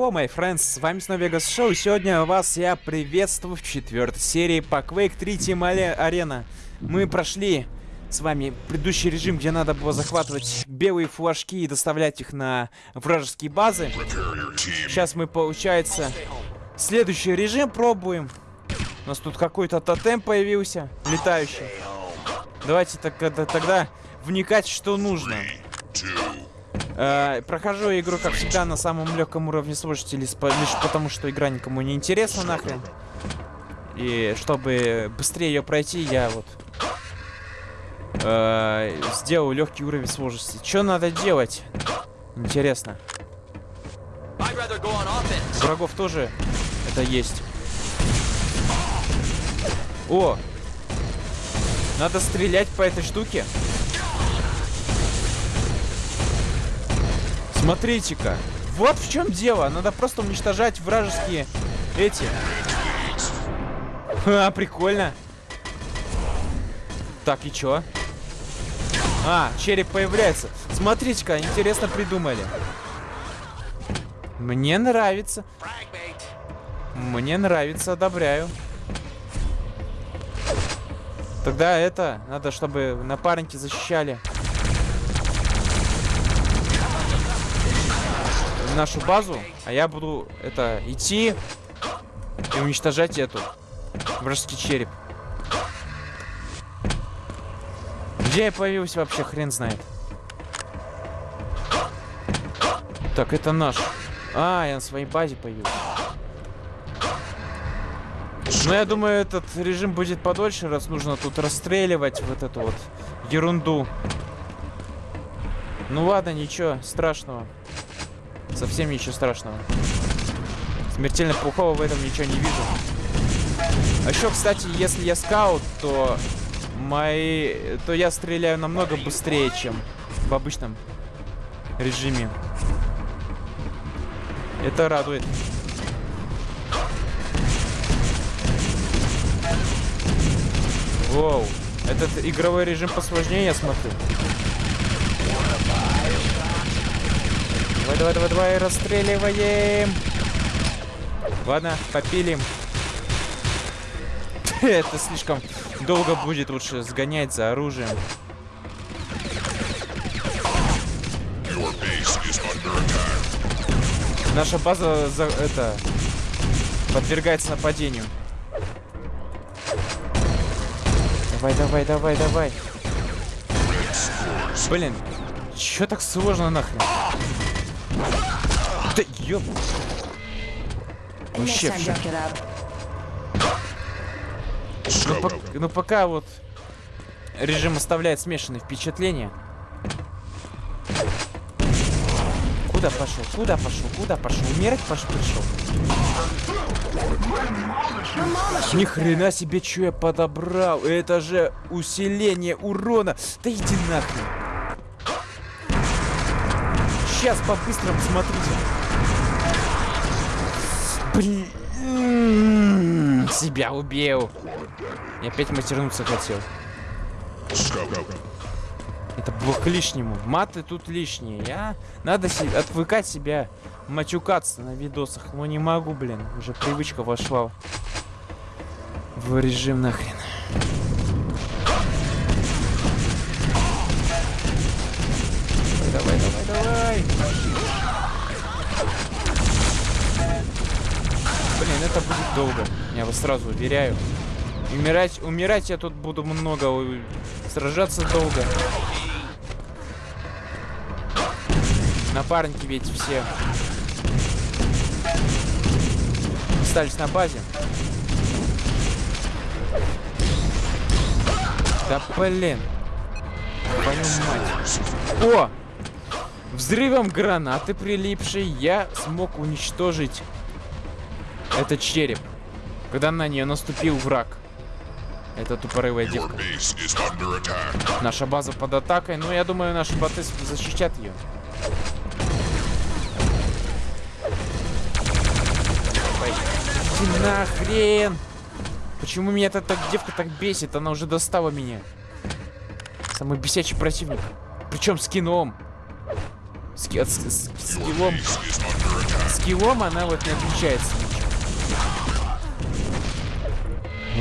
Hello, my friends, с вами снова Vegas Show, и сегодня вас я приветствую в четвертой серии по Quake 3 Team Arena. Мы прошли с вами предыдущий режим, где надо было захватывать белые флажки и доставлять их на вражеские базы. Сейчас мы, получается, следующий режим пробуем. У нас тут какой-то тотем появился, летающий. Давайте тогда, тогда вникать, что нужно. Э, прохожу игру, как всегда, на самом легком уровне сложности, лишь потому, что игра никому не интересна нахрен. И чтобы быстрее ее пройти, я вот э, сделал легкий уровень сложности. Что надо делать? Интересно. Врагов тоже это есть. О! Надо стрелять по этой штуке. Смотрите-ка. Вот в чем дело. Надо просто уничтожать вражеские эти. А, прикольно. Так, и чё? А, череп появляется. Смотрите-ка, интересно придумали. Мне нравится. Мне нравится, одобряю. Тогда это, надо, чтобы напарники защищали. Нашу базу, а я буду это идти и уничтожать эту вражеский череп. Где я появился вообще, хрен знает. Так, это наш. А, я на своей базе появился. Ну, я думаю, этот режим будет подольше, раз нужно тут расстреливать вот эту вот ерунду. Ну ладно, ничего страшного. Совсем ничего страшного. Смертельно плохого в этом ничего не вижу. А еще, кстати, если я скаут, то мои... то я стреляю намного быстрее, чем в обычном режиме. Это радует. Воу. Этот игровой режим посложнее, я смотрю. Давай, давай, давай, давай, расстреливаем. Ладно, попилим. Это слишком долго будет лучше сгонять за оружием. Наша база за это подвергается нападению. Давай, давай, давай, давай. Блин, чё так сложно нахрен? Да ёб... Вообще все. Ну, по ну пока вот режим оставляет смешанные впечатления. Куда пошел? Куда пошел? Куда пошел? Умирать пошел? Пришел. Ни хрена себе, что я подобрал. Это же усиление урона. Да иди нахрен. Сейчас по-быстрому смотрите. Блин, себя убил. И опять матернуться хотел. Это было к лишнему. Маты тут лишние. Я... Надо себе отвыкать себя мачукаться на видосах. Но не могу, блин. Уже привычка вошла в режим нахрен. Долго. Я вас сразу уверяю. Умирать, умирать я тут буду много. Сражаться долго. Напарники ведь все остались на базе. Да блин. Твою. О! Взрывом гранаты прилипшей я смог уничтожить это череп. Когда на нее наступил враг. Это тупорывая девка. Наша база под атакой. Ну, я думаю, наши боты защищат ее. Иди нахрен! Почему меня эта так, девка так бесит? Она уже достала меня. Самый бесячий противник. Причем с кином. С, с, с, с скиллом. скиллом она вот не отличается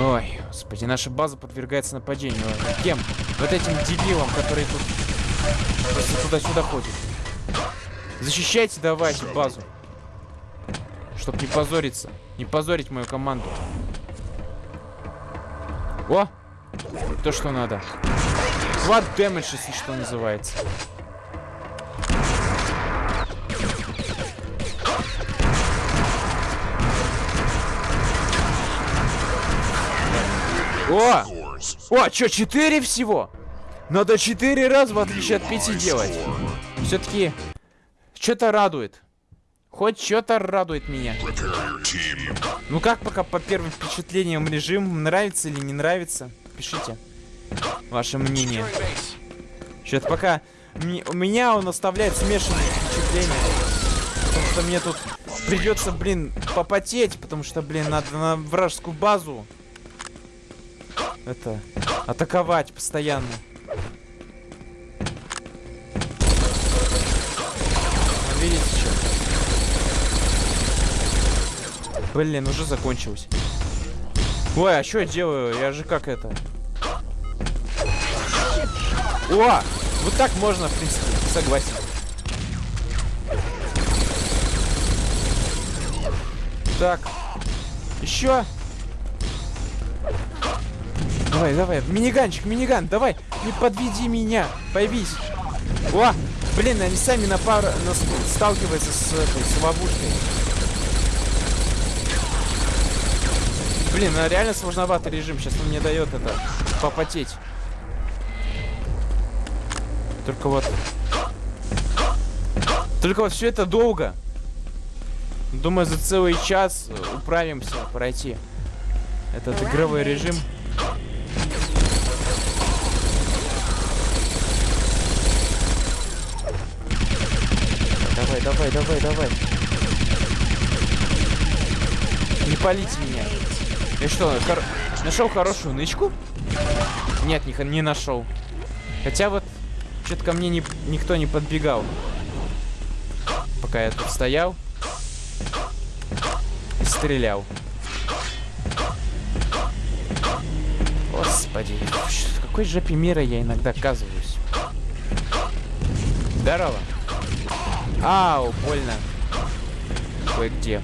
Ой, господи, наша база подвергается нападению. Кем? Вот этим дебилом, который тут просто туда-сюда ходит. Защищайте давайте базу. Чтоб не позориться. Не позорить мою команду. О! То, что надо. Quad damage, если что называется. О! О, что, 4 всего? Надо 4 раза, в отличие от 5 делать. Все-таки, что-то радует. Хоть что-то радует меня. Ну как пока по первым впечатлениям режим? Нравится или не нравится? Пишите ваше мнение. Что-то пока у меня он оставляет смешанные впечатления. Потому что мне тут придется, блин, попотеть, потому что, блин, надо на вражескую базу это атаковать постоянно. Видите, что? Блин, уже закончилось. Ой, а что я делаю? Я же как это? О! Вот так можно, в принципе, согласен. Так. Еще. Давай, давай. Миниганчик, миниган, давай. Не подведи меня. Появись. О! Блин, они сами на пару на, сталкиваются с этой, с ловушкой. Блин, ну реально сложноватый режим. Сейчас он мне дает это попотеть. Только вот... Только вот все это долго. Думаю, за целый час управимся пройти этот игровой режим. Давай, давай, давай, давай. Не палите меня. Я что, хор... нашел хорошую нычку? Нет, не, не нашел. Хотя вот что-то ко мне не, никто не подбегал. Пока я тут стоял. И стрелял. Господи, в какой жопе мира я иногда оказываюсь? Здорово. Ау, больно. Кое-где.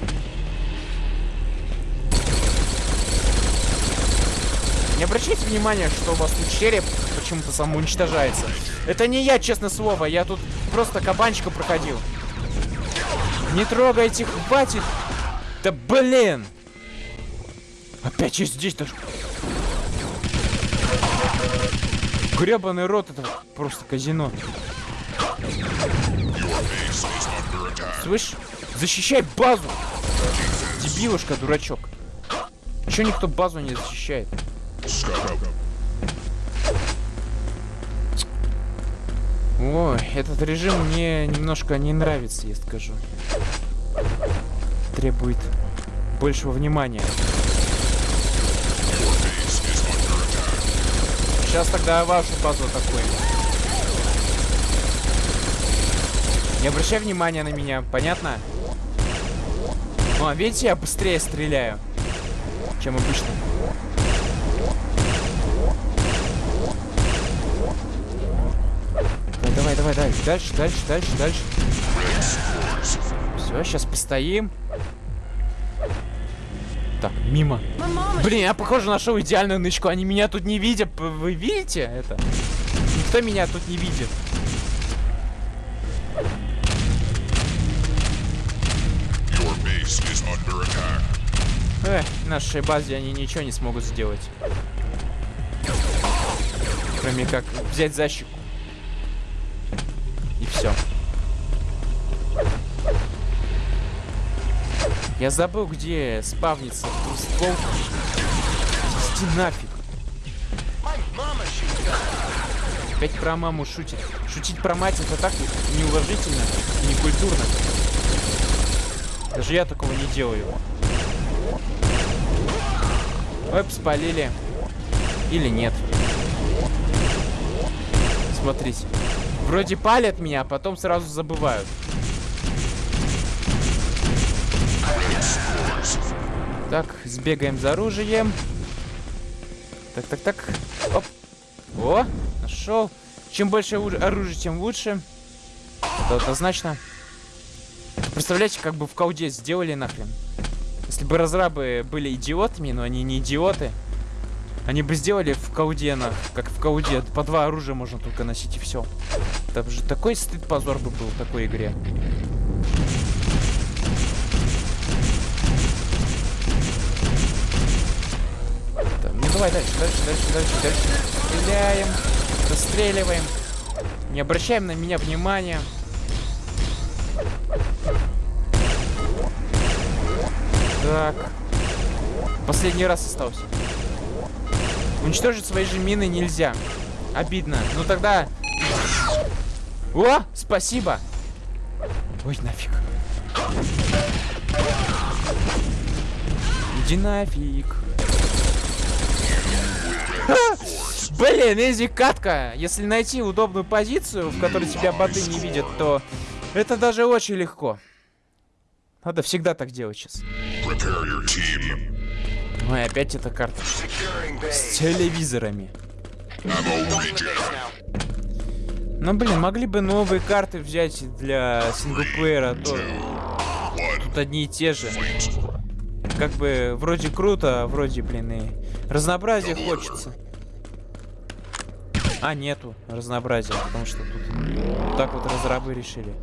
Не обращайте внимания, что у вас тут череп почему-то самоуничтожается. Это не я, честное слово. Я тут просто кабанчика проходил. Не трогайте, хватит. Да блин. Опять есть здесь даже. Гребаный рот, это просто казино. Слышь, защищай базу! Дебилушка, дурачок. Чё никто базу не защищает? Ой, этот режим мне немножко не нравится, я скажу. Требует большего внимания. Сейчас тогда вашу базу атакуем. Не обращай внимания на меня, понятно? О, видите, я быстрее стреляю, чем обычно. Давай, давай, давай. Дальше, дальше, дальше, дальше. Все, сейчас постоим. Так, мимо. Блин, я, похоже, нашел идеальную нычку. Они меня тут не видят. Вы видите это? Никто меня тут не видит. Эх, нашей базе они ничего не смогут сделать. Кроме как взять защику. И все. Я забыл, где спавнится ствол. Иди нафиг. Опять про маму шутит. Шутить про мать это так неуважительно и некультурно. Даже я такого не делаю. Оп, спалили. Или нет. Смотрите. Вроде палят меня, а потом сразу забывают. Сбегаем за оружием. Так, так, так. Оп. О, нашел. Чем больше оружия, тем лучше. Это однозначно. Представляете, как бы в колде сделали нахрен. Если бы разрабы были идиотами, но они не идиоты, они бы сделали в колде, на, как в колде, по два оружия можно только носить и все. Это же такой стыд позор бы был в такой игре. Давай дальше, дальше, дальше, дальше, дальше. Стреляем, расстреливаем. Не обращаем на меня внимания. Так. Последний раз остался. Уничтожить свои же мины нельзя. Обидно. Ну тогда... О, спасибо. Ой, нафиг. Иди нафиг. Блин, изи катка. Если найти удобную позицию, в которой тебя боты не видят, то это даже очень легко. Надо всегда так делать сейчас. И опять эта карта. С телевизорами. Ну блин, могли бы новые карты взять для синглплеера, а то тут одни и те же. Как бы вроде круто, а вроде, блин, и разнообразие хочется. А, нету разнообразия, потому что тут так вот разрабы решили.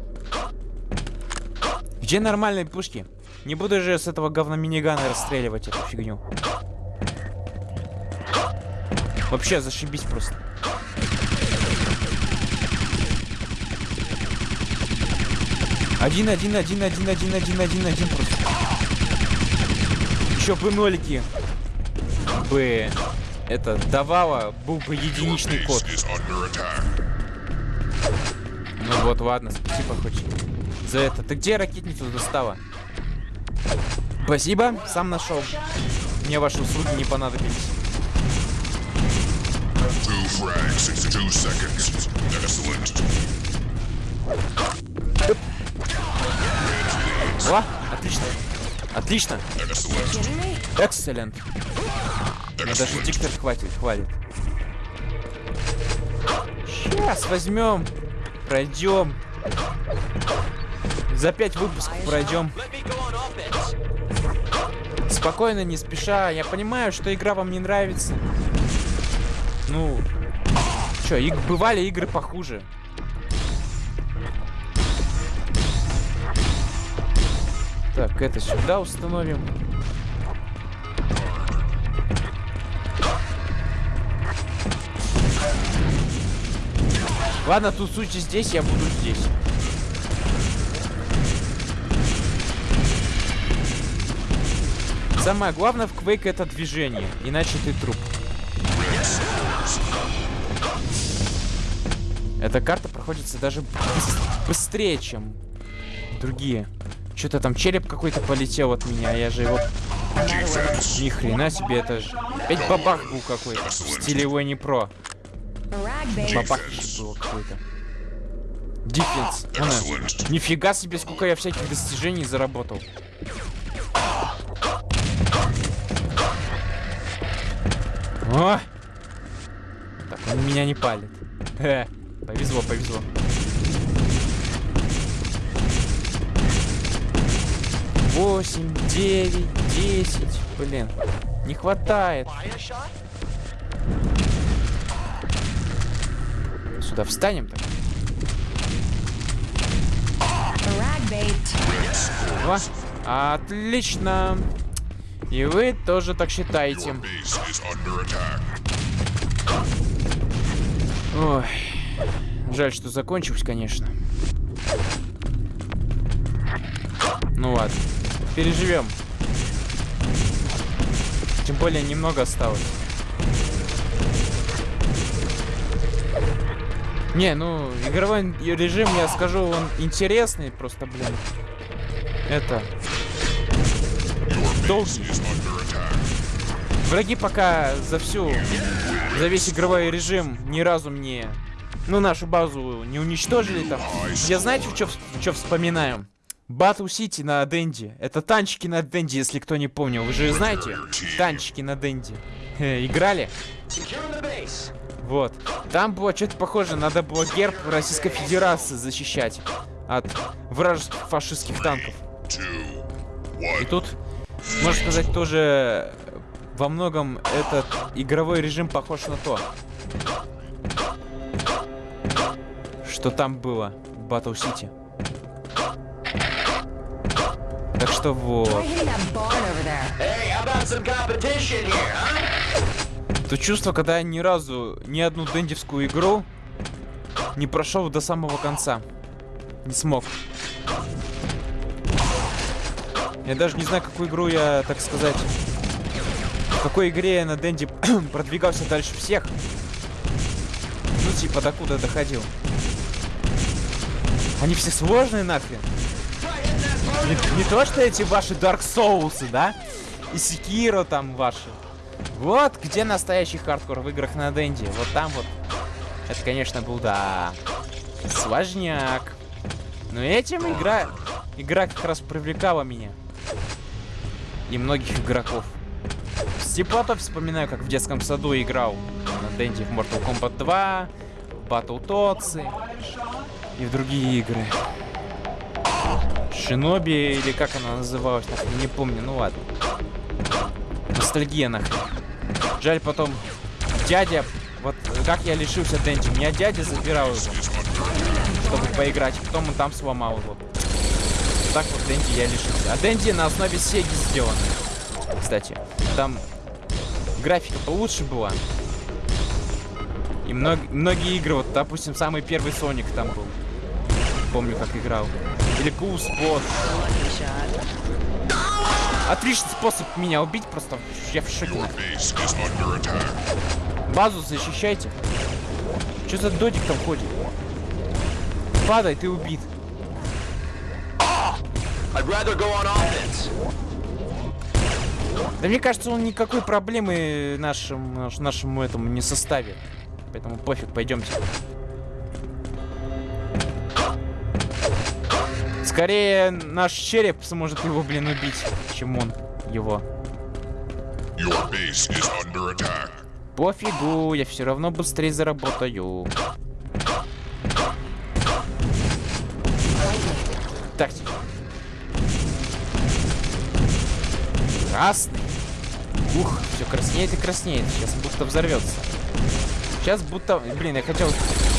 Где нормальные пушки? Не буду же с этого говна минигана расстреливать эту фигню. Вообще, зашибись просто. Один, один, один, один, один, один, один, один просто. Еще бы нолики бы это давало, был бы единичный код. Ну вот, ладно, спасибо хоть за это. Ты где ракетницу достала? Спасибо, сам нашел. Мне ваши услуги не понадобились. О, отлично. Отлично. Экселент. Мне даже диктор хватит, хвалит. Сейчас возьмем, пройдем. За пять выпусков пройдем. Спокойно, не спеша. Я понимаю, что игра вам не нравится. Ну, что, иг бывали игры похуже. Так, это сюда установим. Ладно, тут суть здесь, я буду здесь. Самое главное в Quake это движение, иначе ты труп. Эта карта проходится даже быстрее, чем другие. Что-то там череп какой-то полетел от меня, я же его... Ни хрена себе, это же... Опять бабах был какой-то. В стиле не про. Бабах был какой-то. Диффенс. Нифига себе, сколько я всяких достижений заработал. О! Так, он меня не палит. Повезло, повезло. Восемь, девять, десять. Блин, не хватает. Сюда встанем так. О, отлично. И вы тоже так считаете. Ой. Жаль, что закончилось, конечно. Ну ладно. Переживем. Тем более немного осталось. Не, ну, игровой режим, я скажу, он интересный, просто, блин. Это долгий. Враги пока за всю, за весь игровой режим ни разу мне, ну, нашу базу не уничтожили там. Я знаете, что, вспоминаю? Батл Сити на Денди. Это танчики на Денди, если кто не помнил. Вы же знаете? Танчики на Денди. Э, играли? Вот. Там было что-то похоже. Надо было герб Российской Федерации защищать от вражеских фашистских танков. И тут, можно сказать, тоже во многом этот игровой режим похож на то, что там было в Battle City. Так что вот. То чувство, когда я ни разу ни одну дендевскую игру не прошел до самого конца. Не смог. Я даже не знаю, какую игру я, так сказать... В какой игре я на Дэнди продвигался дальше всех. Ну, типа, докуда доходил. Они все сложные нахрен. Не, не то, что эти ваши Dark Souls, да? И Секиро там ваши. Вот где настоящий хардкор в играх на Дэнди. Вот там вот. Это, конечно, был, да, сложняк. Но этим игра, игра как раз привлекала меня. И многих игроков. С теплотой вспоминаю, как в детском саду играл на Дэнди в Mortal Kombat 2, Battle Tots и в другие игры. Шиноби, или как она называлась, нахрен, не помню, ну ладно. Ностальгия нахрен. Жаль потом, дядя, вот как я лишился Дэнди, меня дядя забирал его, чтобы поиграть, потом он там сломал его. Так вот Дэнди я лишился. А Дэнди на основе Сеги сделан. Кстати, там графика получше была. И мног многие игры, вот, допустим, самый первый Соник там был. Помню, как играл. Или Spot. Отличный способ меня убить, просто я в шоке. Базу защищайте. Что за додик там ходит? Падай, ты убит. Да мне кажется, он никакой проблемы нашему, нашему этому не составит. Поэтому пофиг, пойдемте. Скорее, наш череп сможет его, блин, убить, чем он его. Пофигу, я все равно быстрее заработаю. Тактика. Красный. Ух, все краснеет и краснеет. Сейчас будто взорвется. Сейчас будто... Блин, я хотел...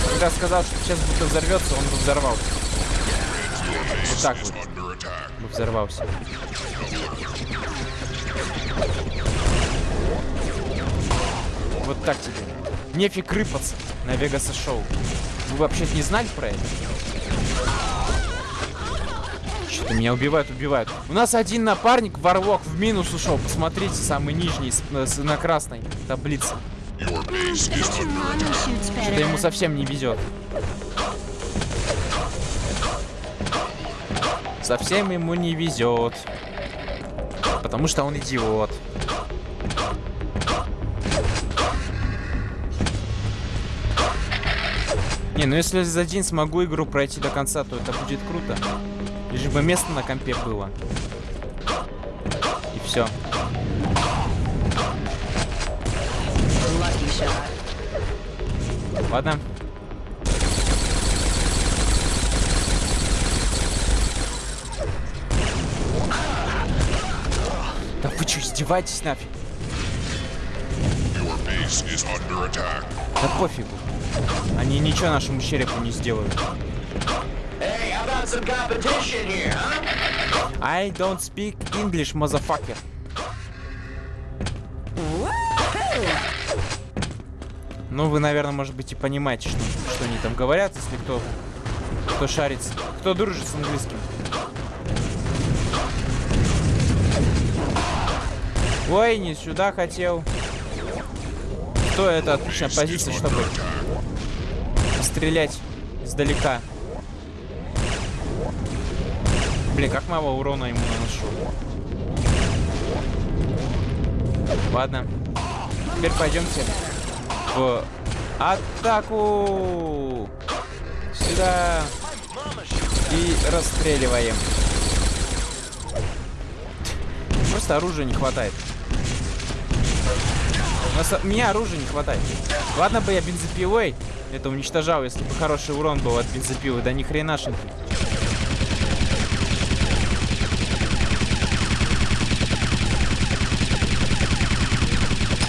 Когда сказал, что сейчас будто взорвется, он бы взорвался. Вот так вот. Бы взорвался. Вот так тебе. Нефиг рыпаться на Вегаса шоу. Вы вообще не знали про это? Что-то меня убивают, убивают. У нас один напарник, Варлок, в минус ушел. Посмотрите, самый нижний, с, с, на красной таблице. Что-то ему совсем не везет. Совсем ему не везет. Потому что он идиот. Не, ну если за день смогу игру пройти до конца, то это будет круто. Лишь бы место на компе было. И все. Ладно. Издеваетесь нафиг? Да пофигу. Они ничего нашему черепу не сделают. I don't speak English, motherfucker. Ну, вы, наверное, может быть, и понимаете, что, что они там говорят, если кто, кто шарится, кто дружит с английским. Ой, не сюда хотел. Кто это отличная позиция, чтобы стрелять издалека. Блин, как мало урона ему наношу. Ладно. Теперь пойдемте в атаку. Сюда. И расстреливаем. просто оружия не хватает. У нас, меня оружия не хватает. Ладно бы я бензопилой это уничтожал, если бы хороший урон был от бензопилы. Да ни хренашеньки.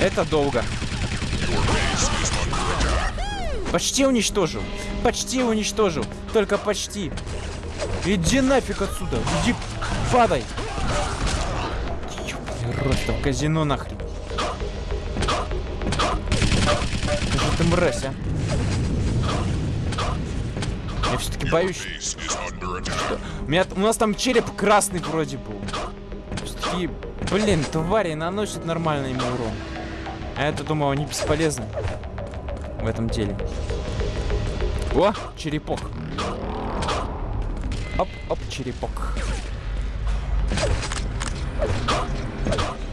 Это долго. Почти уничтожил. Почти уничтожил. Только почти. Иди нафиг отсюда. Иди, падай. Просто в казино нахрен. Мразь, а? Я все-таки боюсь. У, меня, у нас там череп красный вроде был. Все-таки, блин, твари наносят нормальный ему урон. А я-то думал, они бесполезны в этом деле. О, черепок. Оп, оп, черепок.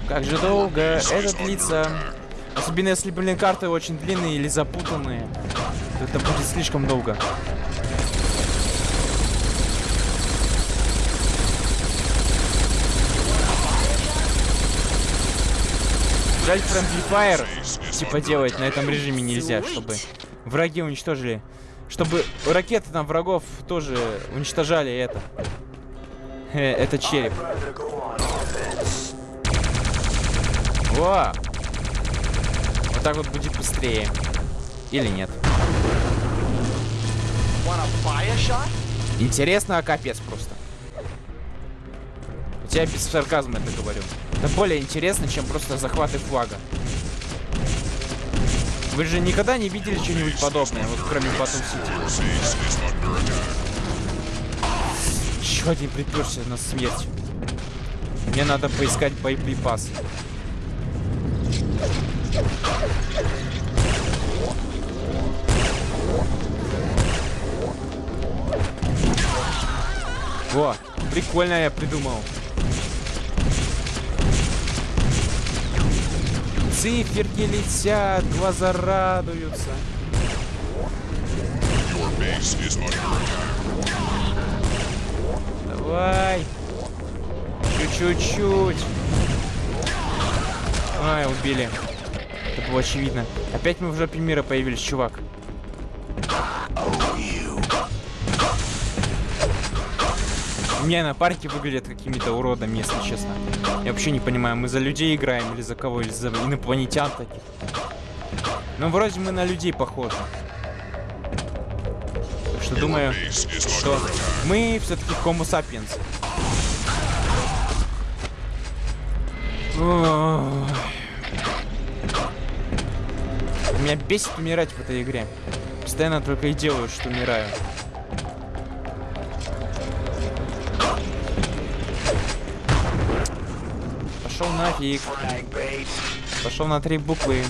Как же долго это длится. Особенно если, блин, карты очень длинные или запутанные. То это будет слишком долго. Жаль, Friendly Fire типа делать на этом режиме нельзя, чтобы враги уничтожили. Чтобы ракеты там врагов тоже уничтожали это. Э, это череп. Во! Так вот будет быстрее. Или нет. Интересно, а капец просто. Я без сарказма это говорю. Это более интересно, чем просто захваты флага. Вы же никогда не видели что-нибудь подобное, вот кроме Батум Сити. Еще один приперся на смерть. Мне надо поискать боеприпасы. Во, прикольно я придумал. Циферки летят, глаза радуются. Давай. Чуть-чуть. Ай, убили. Это было очевидно. Опять мы в жопе мира появились, чувак. Меня на парке выглядят какими-то уродами, если честно. Я вообще не понимаю, мы за людей играем или за кого, или за инопланетян таких. Ну, вроде мы на людей похожи. Так что думаю, что мы все-таки Homo sapiens. Меня бесит умирать в этой игре. Постоянно только и делаю, что умираю. Пошел нафиг. Пошел на три буквы.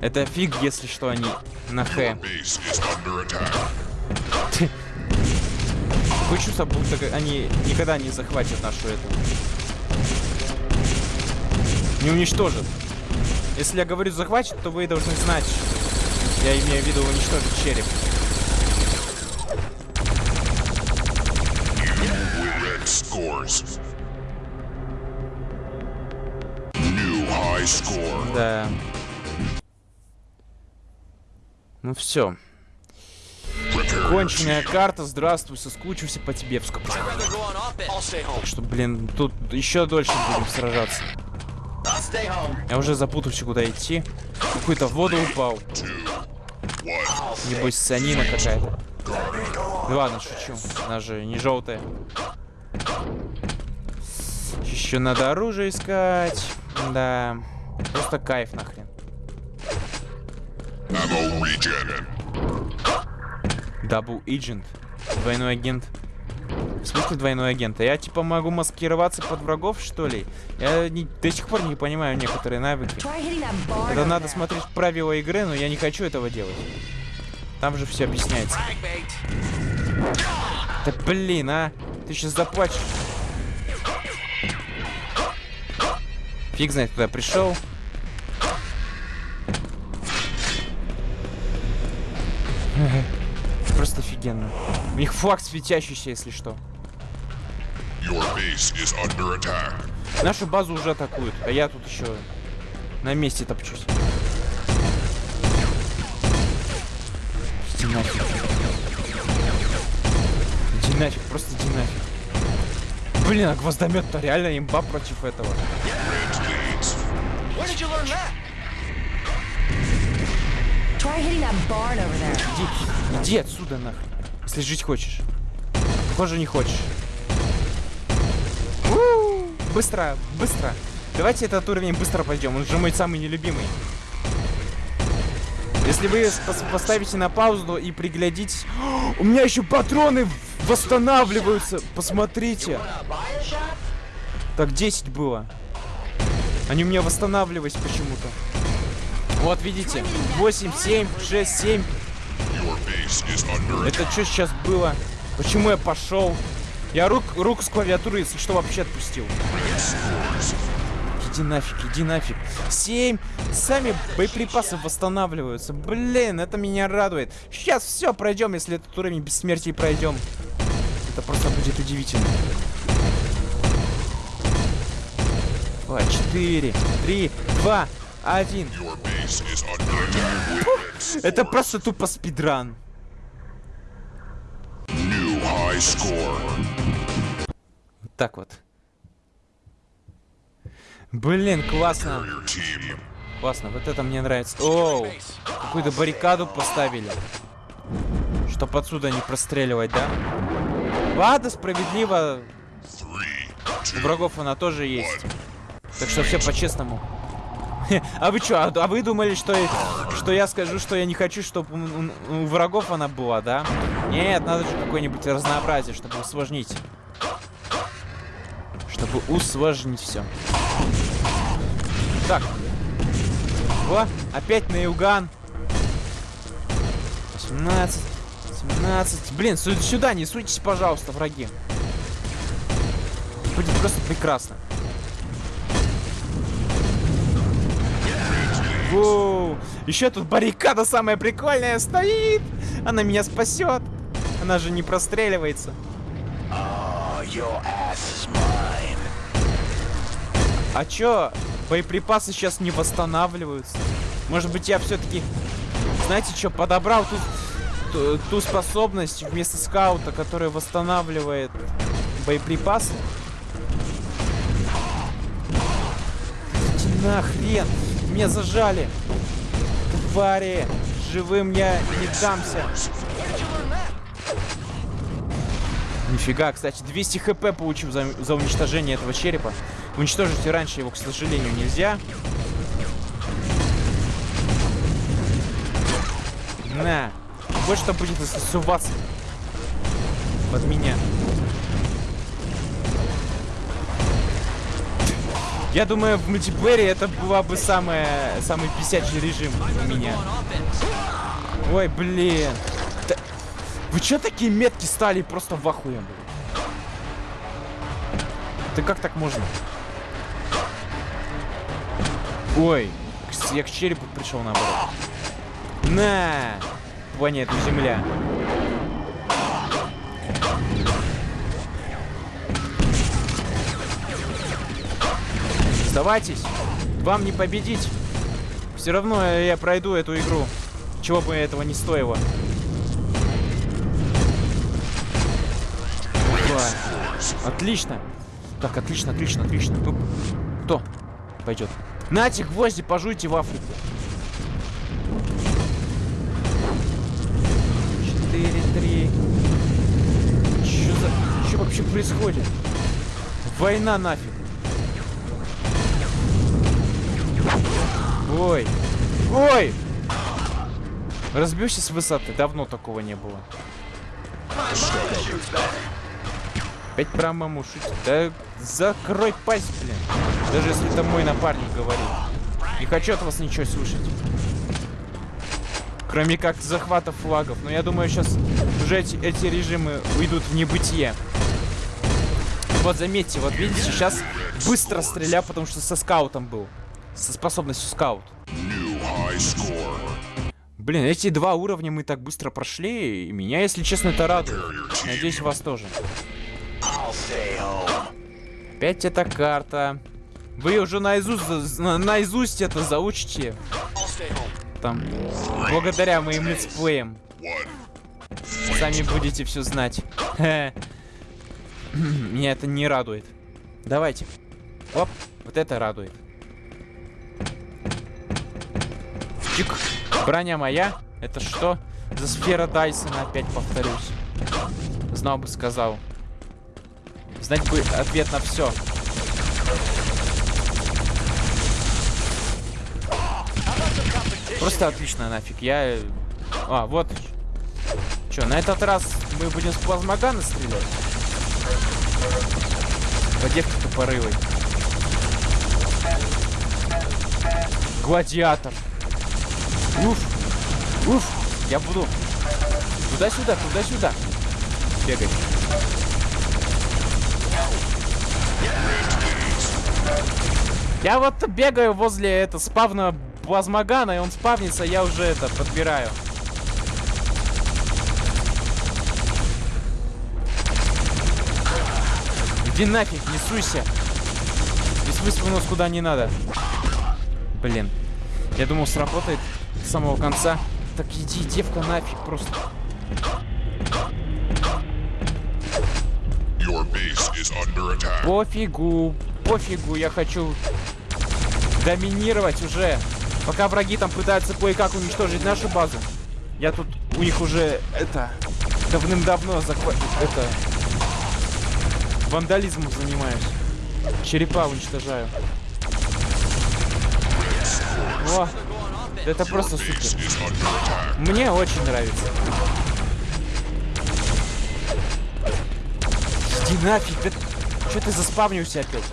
Это фиг, если что, они на Х. Такое чувство, будто они никогда не захватят нашу эту. Не уничтожат. Если я говорю захватит, то вы должны знать, я имею в виду уничтожить череп. scores. Да. Ну все. Конченная карта, здравствуй, соскучился по тебе. Так что, блин, тут еще дольше будем сражаться. Я уже запутался, куда идти. Какой-то в воду упал. Небось, санина какая-то. Ну ладно, шучу. Она же не желтая. Еще надо оружие искать. Да. Просто кайф нахрен. Дабл Agent. Двойной агент. В смысле двойной агент? А я типа могу маскироваться под врагов, что ли? Я не, до сих пор не понимаю некоторые навыки. Это надо смотреть правила игры, но я не хочу этого делать. Там же все объясняется. Да блин, а! Ты сейчас заплачешь. Фиг знает, куда пришел. Просто офигенно. У них флаг светящийся, если что. Нашу базу уже атакуют, а я тут еще на месте топчусь. Иди нафиг. Иди нафиг, просто иди нафиг. Блин, а гвоздомет-то реально имба против этого. Did you learn that? Try hitting that barn over there. Иди, иди отсюда нахрен. Если жить хочешь. Похоже, не хочешь. У, Быстро, быстро. Давайте этот уровень быстро пойдем. Он же мой самый нелюбимый. Если вы пос- поставите на паузу и приглядитесь... У меня еще патроны восстанавливаются. Посмотрите. Так, 10 было. Они у меня восстанавливались почему-то. Вот, видите? 8, 7, 6, 7. Your base is under attack. Это что сейчас было? Почему я пошел? Я рук, рук с клавиатуры, если что, вообще отпустил. Иди нафиг, иди нафиг. Семь. Сами боеприпасы восстанавливаются. Блин, это меня радует. Сейчас все пройдем, если этот уровень бессмертия пройдем. Это просто будет удивительно. Два, четыре, три, два, один. Это просто тупо спидран. Так вот. Блин, классно. Классно, вот это мне нравится. Оу, какую-то баррикаду поставили. Чтоб отсюда не простреливать, да? Ладно, справедливо. Врагов она тоже есть. Так что все по-честному. А вы что, а вы думали, что, что я скажу, что я не хочу, чтобы у, врагов она была, да? Нет, надо же какое-нибудь разнообразие, чтобы усложнить. Чтобы усложнить все. Так. О, опять на Юган. 18, 17. Блин, сю- сюда не суйтесь, пожалуйста, враги. Будет просто прекрасно. Воу. Еще тут баррикада самая прикольная стоит. Она меня спасет. Она же не простреливается. А чё? Боеприпасы сейчас не восстанавливаются. Может быть, я все-таки, знаете что, подобрал ту, ту, ту способность вместо скаута, которая восстанавливает боеприпасы? Иди нахрен! Меня зажали! Твари! Живым я не дамся! Нифига, кстати, 200 хп получил за, за уничтожение этого черепа. Уничтожить раньше его, к сожалению, нельзя. На. Вот что будет суваться под меня. Я думаю, в мультиплеере это была бы самая, самый писячий режим у меня. Ой, блин. Да- Вы чё такие метки стали просто в ахуе, блин? Ты как так можно? Ой, я к черепу пришел наоборот. На! Планету Земля. Сдавайтесь! Вам не победить! Все равно я пройду эту игру. Чего бы этого не стоило. Опа. Отлично. Так, отлично, отлично, отлично. Ну, кто пойдет? Нате гвозди, пожуйте в Африку. Четыре, три. Что за... Что вообще происходит? Война нафиг. Ой. Ой! Разбился с высоты. Давно такого не было. Опять про маму шутит. Да закрой пасть, блин. Даже если это мой напарник говорит. Не хочу от вас ничего слышать. Кроме как захвата флагов. Но я думаю, сейчас уже эти, эти режимы уйдут в небытие. Вот заметьте, вот видите, сейчас быстро стреляю, потому что со скаутом был. Со способностью скаут. Блин, эти два уровня мы так быстро прошли, и меня, если честно, это радует. Надеюсь, вас тоже. Опять эта карта. Вы уже наизусть, на- наизусть это заучите. Там. Благодаря моим летсплеям. Сами будете все знать. Меня это не радует. Давайте. Оп, вот это радует. Чик. Броня моя. Это что? За сфера Дайсона опять повторюсь. Знал бы, сказал. Знать бы ответ на все. Просто отлично нафиг. Я... э, А, вот. Че, на этот раз мы будем с плазмогана стрелять? По девке тупорылой. Гладиатор. Уф. Уф. Я буду туда-сюда, туда-сюда бегать. Я вот бегаю возле это спавна плазмогана, и он спавнится, я уже это подбираю. Иди нафиг, не суйся. У нас куда не надо. Блин. Я думал, сработает самого конца. Так иди, девка, нафиг просто. Пофигу, пофигу, я хочу доминировать уже. Пока враги там пытаются кое-как уничтожить нашу базу. Я тут у них уже это давным-давно захва... это вандализмом занимаюсь. Черепа уничтожаю. О, это просто супер. Мне очень нравится. Иди нафиг, да... Че ты заспавнился опять?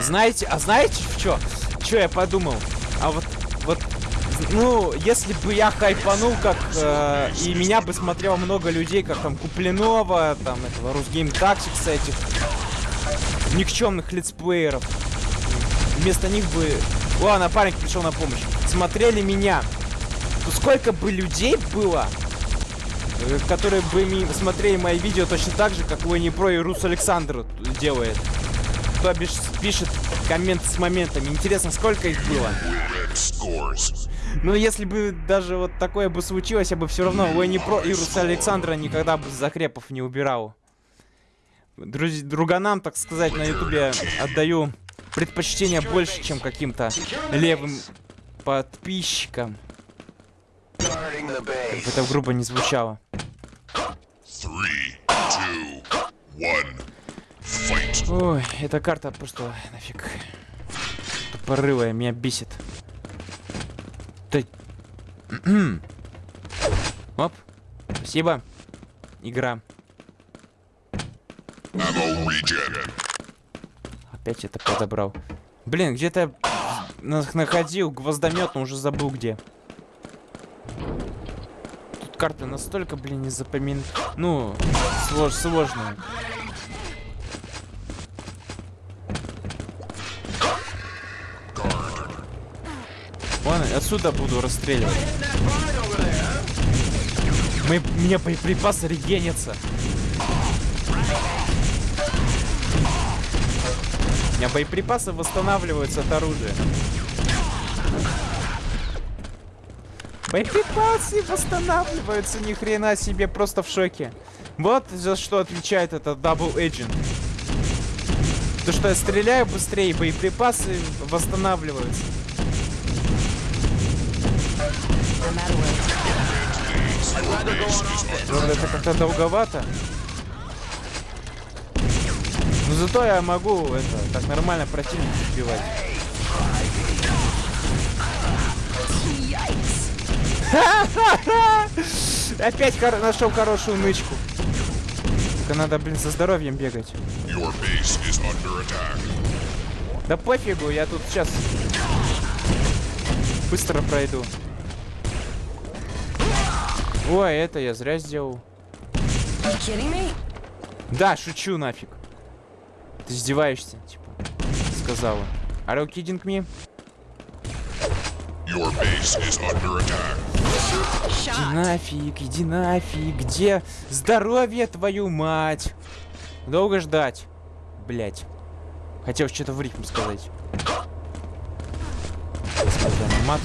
Знаете, а знаете что? Что я подумал? А вот, ну, если бы я хайпанул, как э, и меня бы смотрело много людей, как там Куплинова, там этого Русгейм Тактикса, этих никчемных летсплееров. Вместо них бы... О, напарник пришел на помощь. Смотрели меня. То сколько бы людей было, э, которые бы смотрели мои видео точно так же, как Лони Про и Рус Александр делает. Кто пишет комменты с моментами. Интересно, сколько их было? Scores. Ну, если бы даже вот такое бы случилось, я бы все равно Лони Про и Руса Александра никогда бы закрепов не убирал. Друз... Друганам, так сказать, на ютубе отдаю предпочтение больше, чем каким-то левым подписчикам. Как бы это грубо не звучало. Ой, эта карта просто нафиг тупорылая, меня бесит. Да... Оп, спасибо. Игра. Опять это подобрал. Блин, где-то на- находил гвоздомет, но уже забыл где. Тут карта настолько, блин, не запомин... Ну, слож... сложная. Ладно, отсюда буду расстреливать. Мы, у меня боеприпасы регенятся. У меня боеприпасы восстанавливаются от оружия. Боеприпасы восстанавливаются, ни хрена себе, просто в шоке. Вот за что отвечает это Double Agent. То, что я стреляю быстрее, боеприпасы восстанавливаются. Правда, это как-то долговато. Но зато я могу это так нормально противника убивать. Опять хор- нашел хорошую нычку. Только надо, блин, со здоровьем бегать. Да пофигу, я тут сейчас быстро пройду. Ой, это я зря сделал. Да, шучу нафиг. Ты издеваешься, типа, сказала. Are you kidding me? Your base is under attack. Иди нафиг, иди нафиг. Где здоровье, твою мать? Долго ждать. Блять. Хотел что-то в рифм сказать. Мат.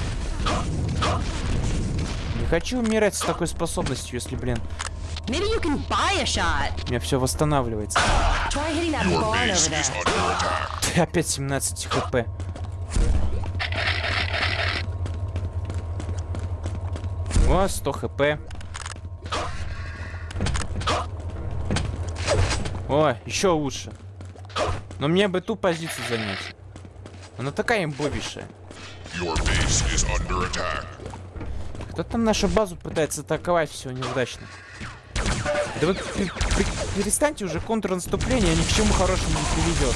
Хочу умирать с такой способностью, если, блин, у меня все восстанавливается. Ты опять 17 хп. О, 100 хп. О, еще лучше. Но мне бы ту позицию занять. Она такая имбовейшая. Кто там нашу базу пытается атаковать, все неудачно. Да вы пе- пе- перестаньте уже контрнаступление, ни к чему хорошему не приведет.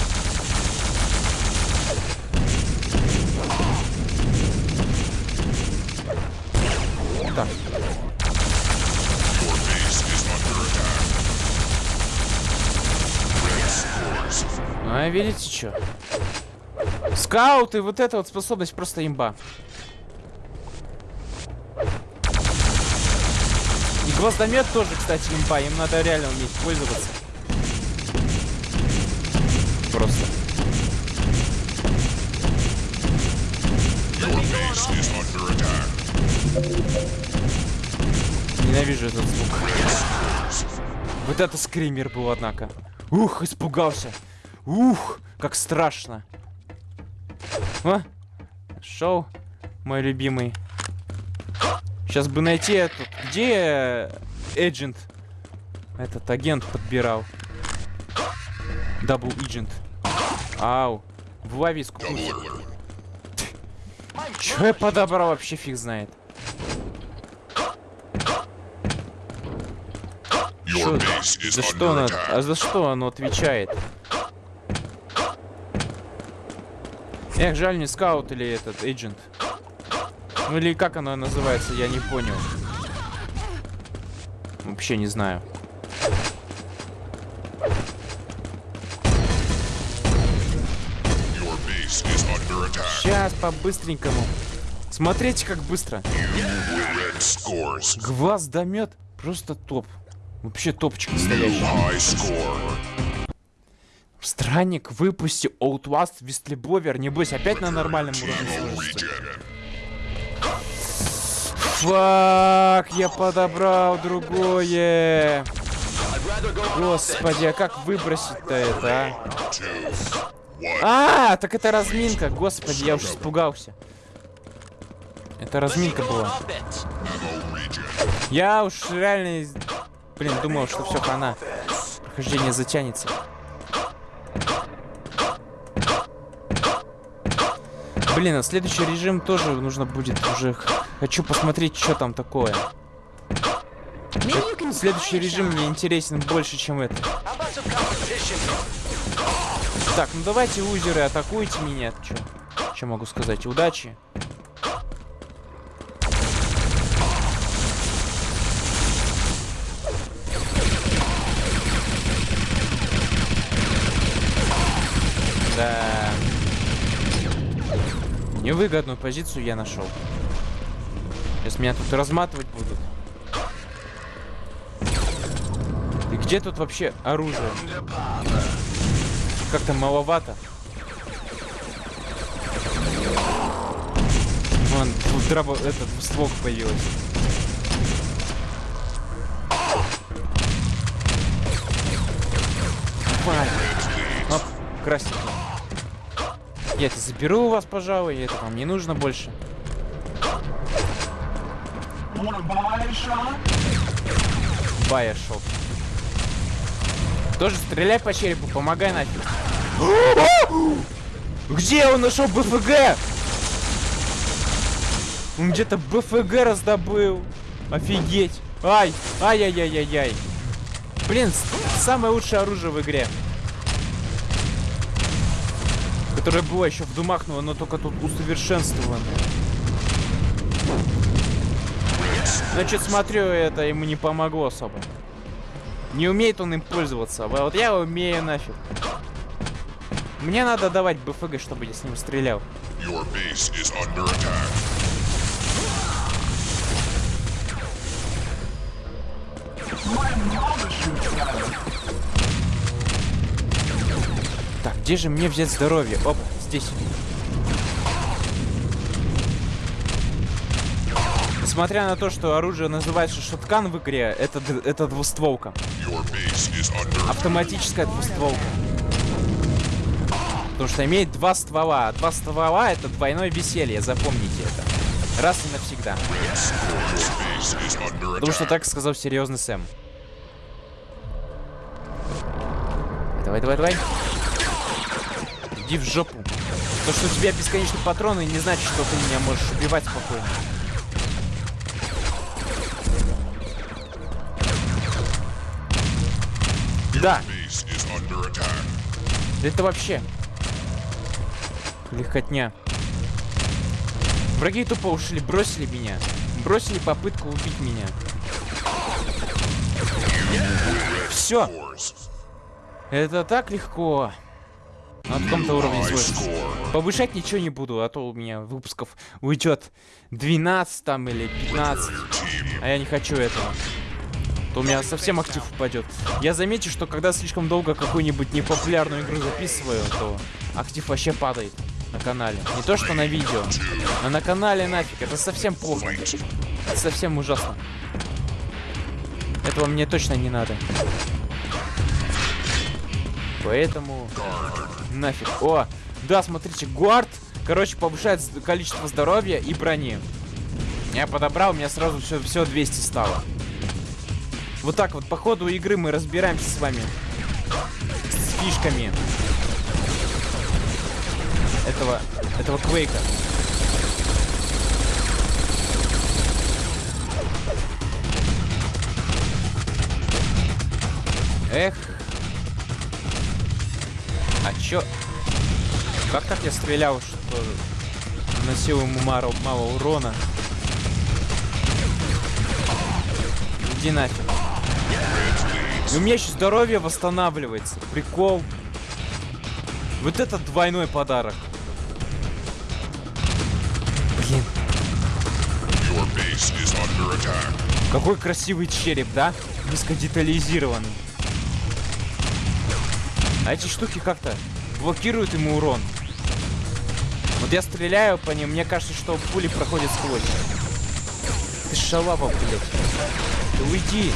Так, а видите что? Скауты, вот эта вот способность просто имба. Гвоздомет тоже, кстати, имба. Им надо реально уметь пользоваться. Просто. Ненавижу этот звук. Вот это скример был, однако. Ух, испугался. Ух, как страшно. О, шоу, мой любимый. Сейчас бы найти этот... Где Эджент? Этот агент подбирал. Дабл Agent. Ау. В лависку. Чё я подобрал, вообще фиг знает. Чё- за что оно, attack. а за что оно отвечает? Эх, жаль, не скаут или этот, agent. Ну или как оно называется, я не понял. Вообще не знаю. Сейчас по-быстренькому. Смотрите, как быстро. Глаз домет. Просто топ. Вообще топчик настоящий. Странник, выпусти Outlast Вестлибовер. Небось, опять на нормальном уровне сложится. Фак, я подобрал другое. Господи, а как выбросить-то это, а? А, так это разминка. Господи, я уж испугался. Это разминка была. Я уж реально, блин, думал, что все хана. Прохождение затянется. Блин, а следующий режим тоже нужно будет уже. Хочу посмотреть, что там такое. Следующий режим мне интересен больше, чем это. How about some competition? Так, ну давайте, лузеры, атакуйте меня. Чё? Что могу сказать? Удачи. Да. Невыгодную позицию я нашел. Сейчас меня тут разматывать будут. И где тут вообще оружие? Как-то маловато. Вон, тут драба, этот ствол появилась. Давай. Оп, красненький. Я это заберу у вас, пожалуй, это вам не нужно больше. Байершоп. Тоже стреляй по черепу, помогай нафиг. Где он нашел БФГ? Он где-то БФГ раздобыл. Офигеть. Ай, ай-яй-яй-яй-яй. Блин, самое лучшее оружие в игре которая была еще в Думах, но она только тут усовершенствована. Значит, смотрю, это ему не помогло особо. Не умеет он им пользоваться, а вот я умею нафиг. Мне надо давать БФГ, чтобы я с ним стрелял. Мой где же мне взять здоровье? Оп, здесь. Несмотря на то, что оружие называется шоткан в игре, это, это двустволка. Автоматическая двустволка. Потому что имеет два ствола. Два ствола это двойное веселье, запомните это. Раз и навсегда. Потому что так сказал серьезный Сэм. Давай, давай, давай. Иди в жопу. То, что у тебя бесконечные патроны, не значит, что ты меня можешь убивать спокойно. Да, да это вообще легкотня. Враги тупо ушли, бросили меня. Бросили попытку убить меня. Все, это так легко. На каком-то уровне score. Повышать ничего не буду, а то у меня выпусков уйдет 12 там или 15. А я не хочу этого. То у меня совсем актив упадет. Я заметил, что когда слишком долго какую-нибудь непопулярную игру записываю, то актив вообще падает на канале. Не то что на видео, но на канале нафиг. Это совсем плохо. Это совсем ужасно. Этого мне точно не надо. Поэтому нафиг. О, да, смотрите, гуард, короче, повышает количество здоровья и брони. Я подобрал, у меня сразу все, все 200 стало. Вот так вот, по ходу игры мы разбираемся с вами. С фишками. Этого, этого квейка. Эх. Чё? Как так я стрелял, что наносил ему мало, мало урона? Иди нафиг. И у меня еще здоровье восстанавливается. Прикол. Вот это двойной подарок. Блин, какой красивый череп, да? Низкодетализированный. А эти штуки как-то блокируют ему урон. Вот я стреляю по ним, мне кажется, что пули проходят сквозь. Ты шалава, блядь. Ты уйди.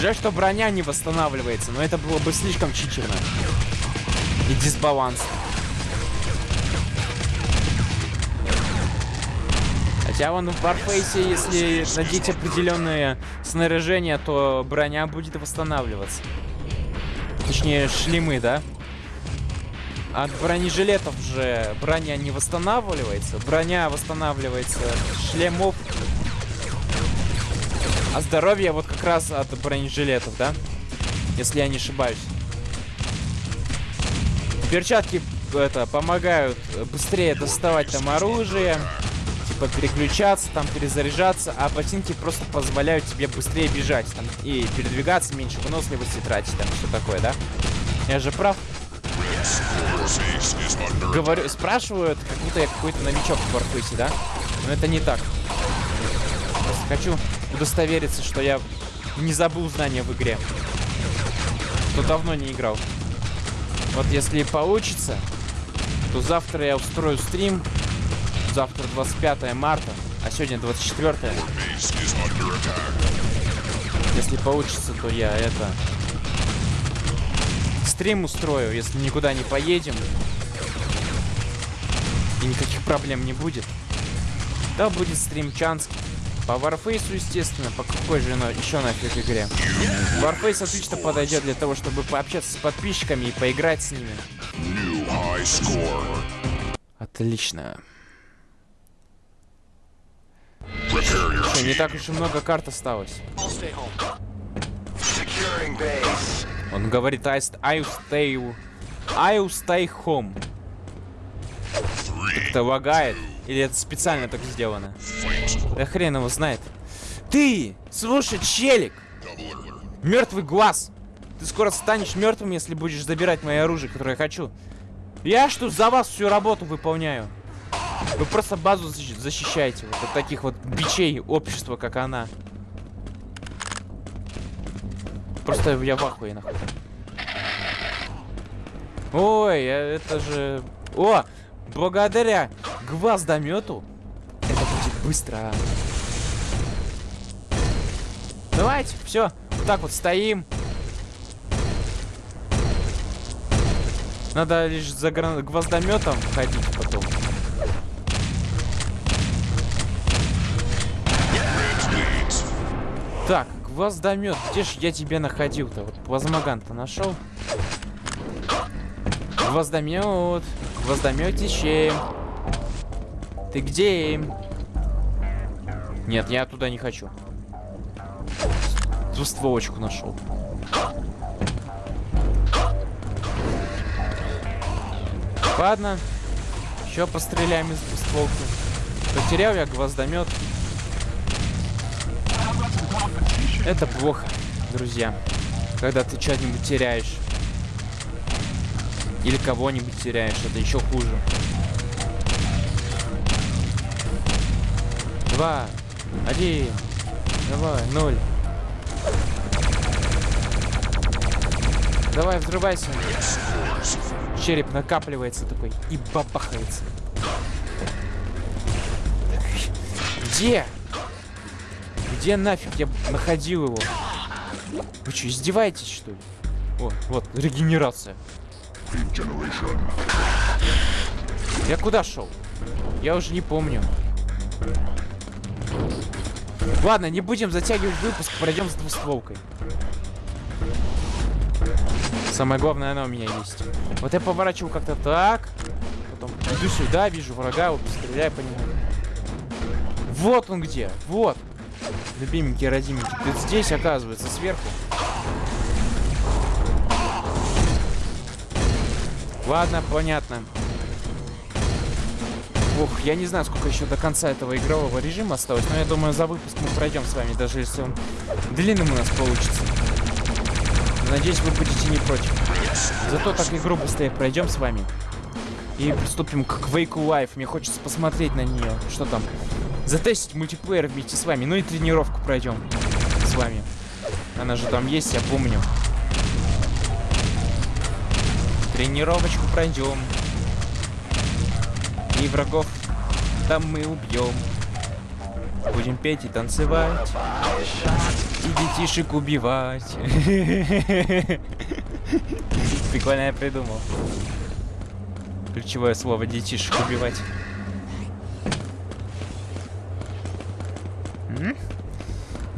Жаль, что броня не восстанавливается, но это было бы слишком читерно. И дисбаланс. Хотя вон в Warface, если надеть определенное снаряжение, то броня будет восстанавливаться. Точнее, шлемы, да? От бронежилетов же броня не восстанавливается. Броня восстанавливается шлемов. А здоровье вот как раз от бронежилетов, да? Если я не ошибаюсь. Перчатки это помогают быстрее доставать там оружие, типа переключаться, там перезаряжаться, а ботинки просто позволяют тебе быстрее бежать там и передвигаться, меньше выносливости тратить, там все такое, да? Я же прав. Говорю, спрашивают, как будто я какой-то новичок в Warface, да? Но это не так. Просто хочу удостовериться, что я не забыл знания в игре. Кто давно не играл. Вот если получится, то завтра я устрою стрим. Завтра 25 марта, а сегодня 24. base is under attack. Если получится, то я это... Стрим устрою, если никуда не поедем. И никаких проблем не будет. Да, будет стрим Чанский. По Warface, естественно, по какой же на- еще нафиг игре. Warface отлично подойдет для того, чтобы пообщаться с подписчиками и поиграть с ними. Отлично. Prepare your Что, не так уж и много карт осталось. I'll. Он говорит, I, st- I stay... I stay home. Это лагает? Или это специально так сделано? Да хрен его знает. Ты! Слушай, челик! Мертвый глаз! Ты скоро станешь мертвым, если будешь забирать мое оружие, которое я хочу. Я что за вас всю работу выполняю? Вы просто базу защ- защищаете вот от таких вот бичей общества, как она. Просто я в ахуе нахуй. Ой, а это же... О! Благодаря гвоздомету это будет быстро. Давайте, все, вот так вот стоим. Надо лишь за гвоздометом ходить потом. Так, гвоздомет, где ж я тебя находил-то? Вот плазмоган-то нашел. Гвоздомет, гвоздометище. Ты где? Нет, я туда не хочу. Двустволочку нашел. Ладно, еще постреляем из двустволки. Потерял я гвоздомет. Это плохо, друзья. Когда ты что-нибудь теряешь. Или кого-нибудь теряешь, это еще хуже. Два, один, давай, ноль. Давай, взрывайся. Череп накапливается такой и бабахается. Где? Где нафиг я находил его? Вы что, издеваетесь, что ли? О, вот, регенерация. Я куда шел? Я уже не помню. Ладно, не будем затягивать выпуск, пройдем с двустволкой. Самое главное, она у меня есть. Вот я поворачиваю как-то так. Потом иду сюда, вижу врага, вот стреляю по нему. Вот он где, вот. Любименький, родименький, ты здесь, оказывается, сверху. Ладно, понятно. Ух, я не знаю, сколько еще до конца этого игрового режима осталось, но я думаю, за выпуск мы пройдем с вами, даже если он длинным у нас получится. Надеюсь, вы будете не против. Зато так игру быстрее пройдем с вами. И приступим к Quake Life. Мне хочется посмотреть на нее. Что там? Затестить мультиплеер вместе с вами. Ну и тренировку пройдем с вами. Она же там есть, я помню. Тренировочку пройдем. И врагов там мы убьем. Будем петь и танцевать. И детишек убивать. Прикольно я придумал. Ключевое слово детишек убивать.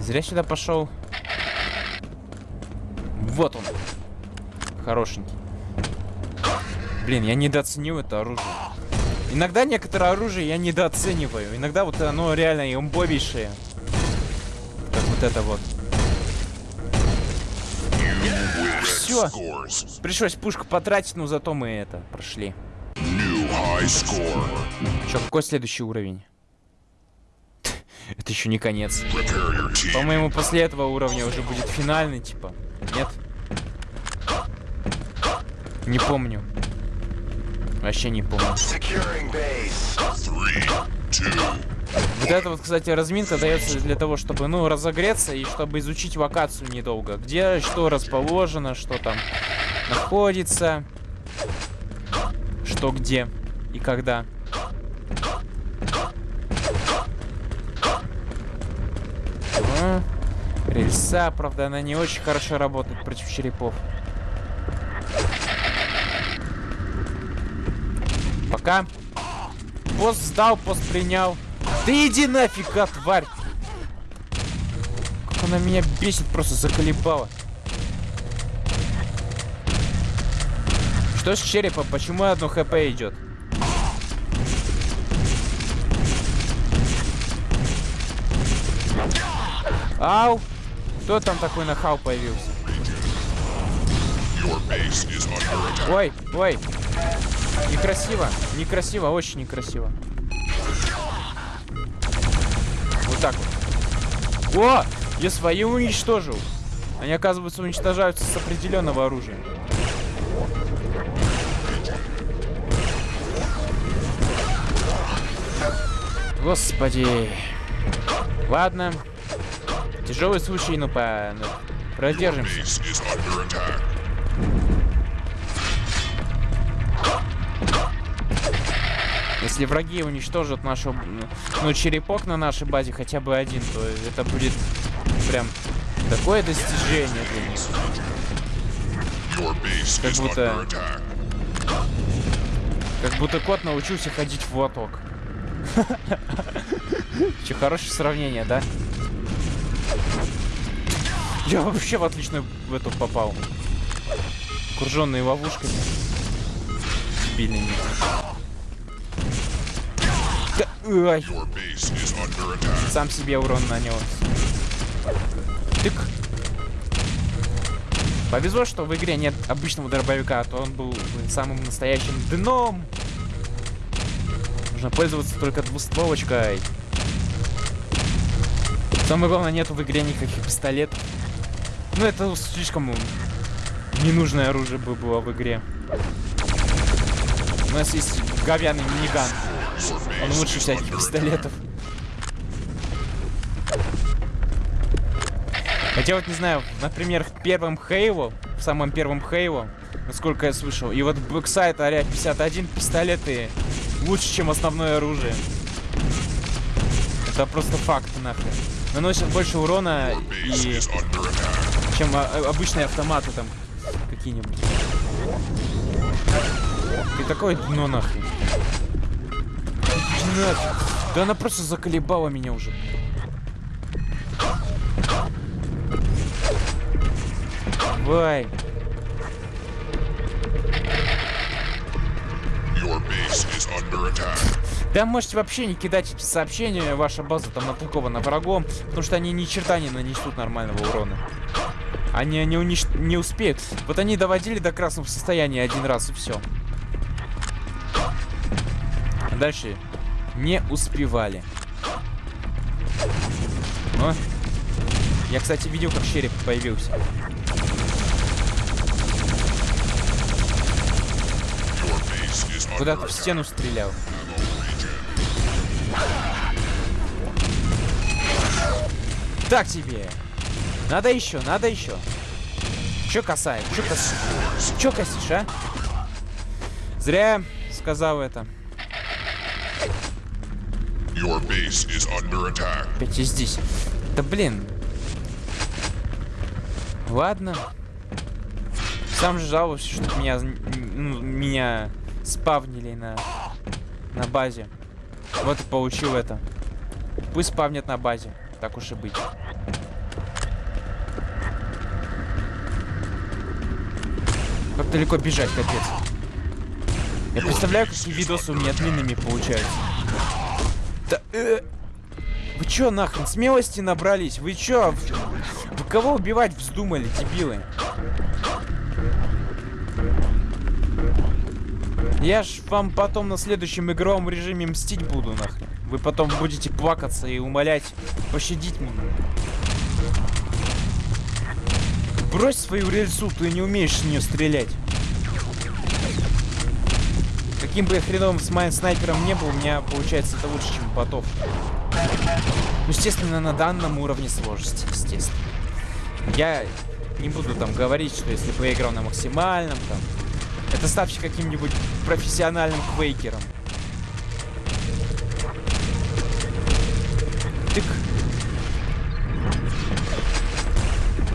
Зря сюда пошел. Вот он. Хорошенький. Блин, я недооценил это оружие. Иногда некоторое оружие я недооцениваю. Иногда вот оно реально имбовейшее. Как вот это вот. Все. Пришлось пушку потратить, но зато мы это прошли. Че, какой следующий уровень? Это еще не конец. По-моему, после этого уровня уже будет финальный, типа. Нет? Не помню. Вообще не помню. Вот это вот, кстати, разминка дается для того, чтобы, ну, разогреться и чтобы изучить локацию недолго. Где что расположено, что там находится, что где и когда. О, рельса, правда, она не очень хорошо работает против черепов. Пока. Пост сдал, пост принял. Да иди нафиг, а, тварь! Как она меня бесит, просто заколебала. Что с черепа? Почему одно хп идет? Ау! Кто там такой нахал появился? Ой, ой. Некрасиво, некрасиво, очень некрасиво. Вот так вот. О! Я свои уничтожил. Они, оказывается, уничтожаются с определенного оружия. Господи. Ладно. Тяжелый случай, ну по... ну, продержимся. Если враги уничтожат нашу... Ну, черепок на нашей базе хотя бы один, то это будет прям такое достижение для них. Как будто-. Как будто кот научился ходить в лоток. Че, хорошее сравнение, да? Я вообще в отличную в эту попал. Окруженные ловушками. Дебильными. Да, сам себе урон нанес. Тык. Повезло, что в игре нет обычного дробовика, а то он был самым настоящим дном. Нужно пользоваться только двустволочкой. Самое главное, нету в игре никаких пистолетов. Ну, это слишком ненужное оружие бы было в игре. У нас есть говяный миниган. Он лучше всяких пистолетов. Хотя вот не знаю, например, в первом Halo, в самом первом Хейло, насколько я слышал, и вот BlackSite Area 51 пистолеты лучше, чем основное оружие. Это просто факт нахрен. Наносят больше урона, и чем а, а, обычные автоматы там какие-нибудь. Ты такое дно нахрен. Да она просто заколебала меня уже. Давай. Your base is under attack. Да можете вообще не кидать эти сообщения, ваша база там атакована врагом, потому что они ни черта не нанесут нормального урона. Они не, унич... не успеют. Вот они доводили до красного состояния один раз и все. Дальше не успевали. О. Я, кстати, видел, как череп появился. Куда-то в стену стрелял. Так тебе. Надо еще, надо еще. Че касает? Че косишь? Че косишь, а? Зря сказал это. Your base is under attack. Опять и здесь. Да блин. Ладно. Сам же жалуюсь, что меня, ну, меня спавнили на, на базе. Вот и получил это. Пусть спавнят на базе. Так уж и быть. Как далеко бежать, капец. Я представляю, какие видосы у меня длинными получаются. Да, э, вы чё нахрен смелости набрались? Вы чё? Вы кого убивать вздумали, дебилы? Я ж вам потом на следующем игровом режиме мстить буду, нахрен. Вы потом будете плакаться и умолять пощадить меня. Брось свою рельсу, ты не умеешь с нее стрелять. Каким бы я хреновым с моим снайпером не был, у меня получается это лучше, чем ботов. Ну, естественно, на данном уровне сложности, естественно. Я не буду там говорить, что если бы я играл на максимальном, там, это ставьте каким-нибудь профессиональным квейкером. Тык.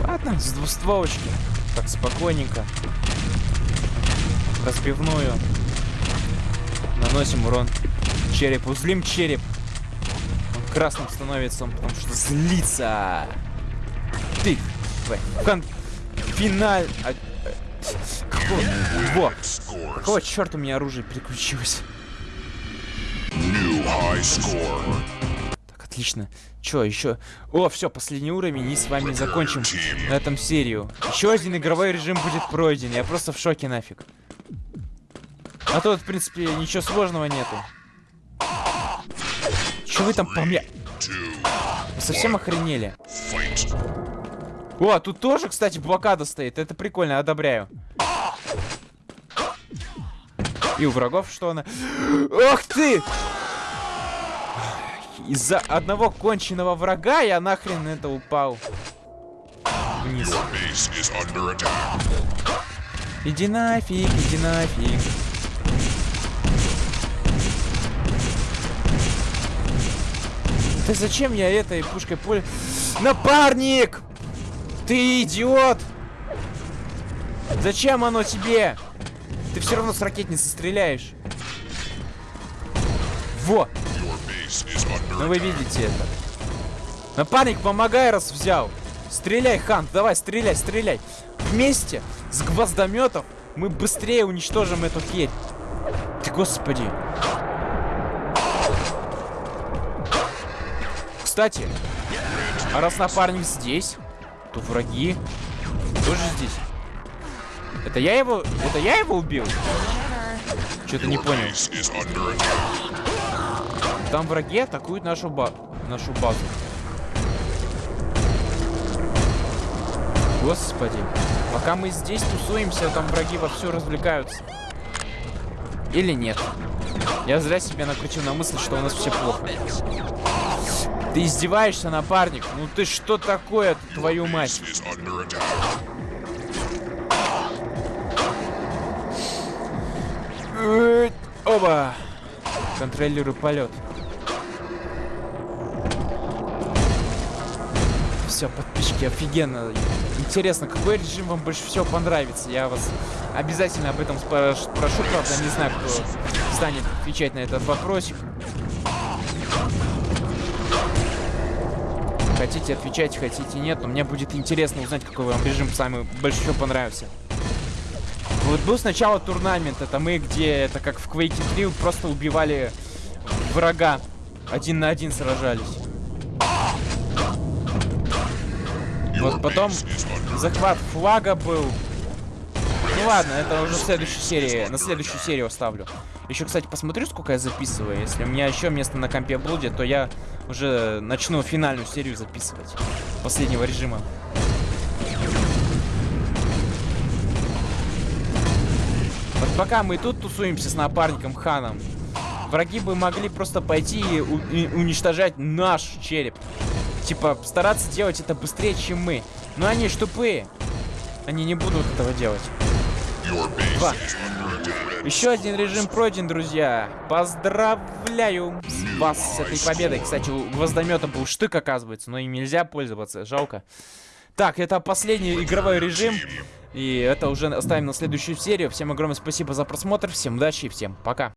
Ладно, с двустволочки. Так, спокойненько. Разбивную. Наносим урон черепу. Злим череп. Он красным становится, он потому что злится. Ты, давай, кон... Финаль... Во! Какого черта у меня оружие переключилось? Так, отлично. Чё, еще? О, все, последний уровень, и с вами закончим на этом серию. Еще один игровой режим будет пройден. Я просто в шоке нафиг. А тут, в принципе, ничего сложного нету. Че вы там по мне? Вы совсем охренели? О, тут тоже, кстати, блокада стоит. Это прикольно, одобряю. И у врагов что она... Ах ты! Из-за одного конченного врага я нахрен это упал. Вниз. Иди нафиг, иди нафиг. Ты зачем я этой пушкой пуль... Напарник! Ты идиот! Зачем оно тебе? Ты все равно с ракетницы стреляешь. Во! Ну вы видите это. Напарник, помогай, раз взял. Стреляй, Хант, давай, стреляй, стреляй. Вместе с гвоздометов мы быстрее уничтожим эту херь. Ты господи. Кстати, а раз напарник здесь, то враги тоже здесь. Это я его... Это я его убил? Что-то не понял. Там враги атакуют нашу, ба нашу базу. Господи. Пока мы здесь тусуемся, там враги вовсю развлекаются. Или нет? Я зря себя накрутил на мысль, что у нас все плохо. Ты издеваешься, напарник? Ну ты что такое, твою мать? Оба! Контролирую полет. Все, подписчики, офигенно. Интересно, какой режим вам больше всего понравится? Я вас обязательно об этом спраш- прошу, правда, не знаю, кто станет отвечать на этот вопросик. Хотите отвечать, хотите нет, но мне будет интересно узнать, какой вам режим самый больше всего понравился. Вот был сначала турнамент, это мы, где это как в Quake 3 просто убивали врага. Один на один сражались. Вот потом захват флага был. Ну ладно, это уже в следующей серии, на следующую серию оставлю. Еще, кстати, посмотрю, сколько я записываю. Если у меня еще место на компе будет, то я уже начну финальную серию записывать. Последнего режима. Пока мы тут тусуемся с напарником Ханом, враги бы могли просто пойти и, уничтожать наш череп. Типа, стараться делать это быстрее, чем мы. Но они ж тупые. Они не будут этого делать. Два. Еще один режим пройден, друзья. Поздравляю вас с этой победой. Кстати, у гвоздомета был штык, оказывается, но им нельзя пользоваться. Жалко. Так, это последний игровой режим. И это уже оставим на следующую серию. Всем огромное спасибо за просмотр. Всем удачи и всем пока.